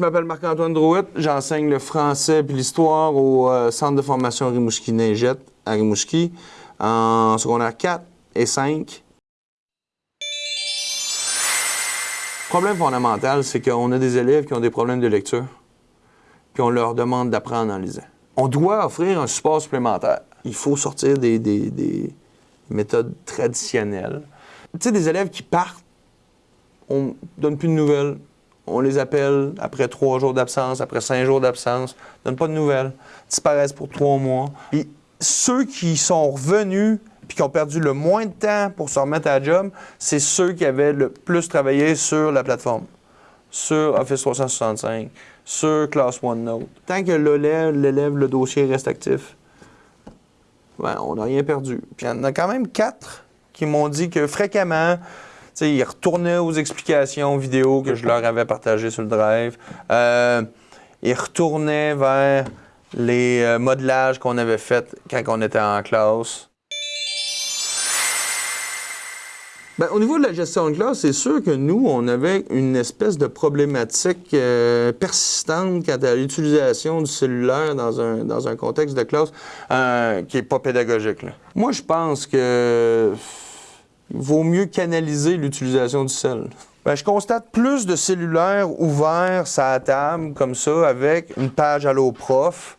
Je m'appelle Marc-Antoine Drouet, j'enseigne le français puis l'histoire au euh, Centre de formation Rimouski-Neigette à Rimouski en secondaire 4 et 5. Le problème fondamental, c'est qu'on a des élèves qui ont des problèmes de lecture puis on leur demande d'apprendre en lisant. On doit offrir un support supplémentaire. Il faut sortir des, des- des méthodes traditionnelles. Tu sais, des élèves qui partent, on donne plus de nouvelles, on les appelle après trois jours d'absence, après cinq jours d'absence, donne pas de nouvelles, disparaissent pour trois mois. Puis ceux qui sont revenus puis qui ont perdu le moins de temps pour se remettre à la job, c'est ceux qui avaient le plus travaillé sur la plateforme, sur Office 365, sur Class OneNote. Tant que l'élève, le dossier reste actif, ouais, on n'a rien perdu. Puis il y en a quand même quatre qui m'ont dit que fréquemment, ils retournaient aux explications vidéo que je leur avais partagées sur le drive. Euh, ils retournaient vers les euh, modelages qu'on avait faits quand on était en classe. Ben, au niveau de la gestion de classe, c'est sûr que nous, on avait une espèce de problématique euh, persistante quant à l'utilisation du cellulaire dans un, dans un contexte de classe qui n'est pas pédagogique. là. Moi, je pense que vaut mieux canaliser l'utilisation du sel. Ben, je constate plus de cellulaires ouverts la table, comme ça, avec une page Allo Prof,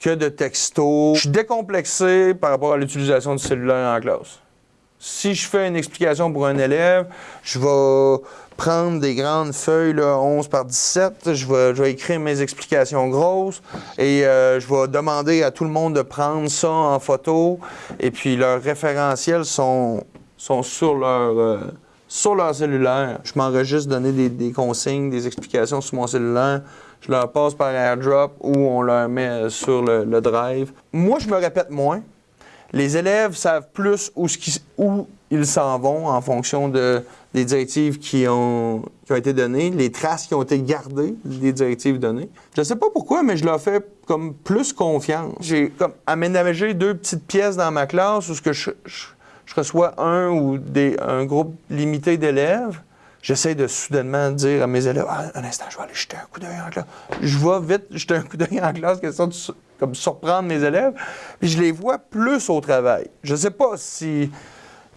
que de textos. Je suis décomplexé par rapport à l'utilisation du cellulaire en classe. Si je fais une explication pour un élève, je vais prendre des grandes feuilles, là, 11 par 17, je vais, je vais écrire mes explications grosses et euh, je vais demander à tout le monde de prendre ça en photo. Et puis leurs référentiels sont, sont sur leur, euh, sur leur cellulaire. Je m'enregistre donner des, consignes, des explications sur mon cellulaire. Je leur passe par AirDrop ou on leur met sur le, drive. Moi, je me répète moins. Les élèves savent plus où, ils s'en vont en fonction de, des directives qui ont, été données, les traces qui ont été gardées des directives données. Je ne sais pas pourquoi, mais je leur fais comme plus confiance. J'ai comme aménagé deux petites pièces dans ma classe où je- je reçois un ou des, un groupe limité d'élèves. J'essaie de soudainement dire à mes élèves Ah, un instant, je vais aller jeter un coup d'œil en classe. Je vais vite jeter un coup d'œil en classe, comme surprendre mes élèves. Puis je les vois plus au travail. Je ne sais pas si,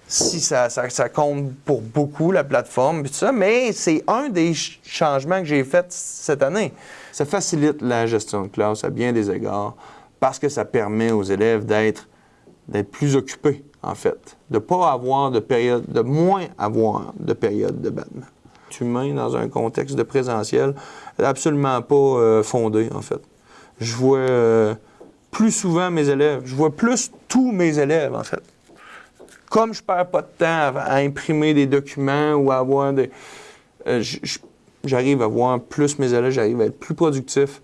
si ça, ça- compte pour beaucoup, la plateforme, mais c'est un des ch- changements que j'ai fait cette année. Ça facilite la gestion de classe à bien des égards parce que ça permet aux élèves d'être plus occupés, en fait. De pas avoir de période, de moins avoir de période de battement. Humain dans un contexte de présentiel, absolument pas euh, fondé, en fait. Je vois euh, plus souvent mes élèves, je vois plus tous mes élèves, en fait. Comme je perds pas de temps à, imprimer des documents ou à avoir des... euh, j'arrive à voir plus mes élèves, j'arrive à être plus productif.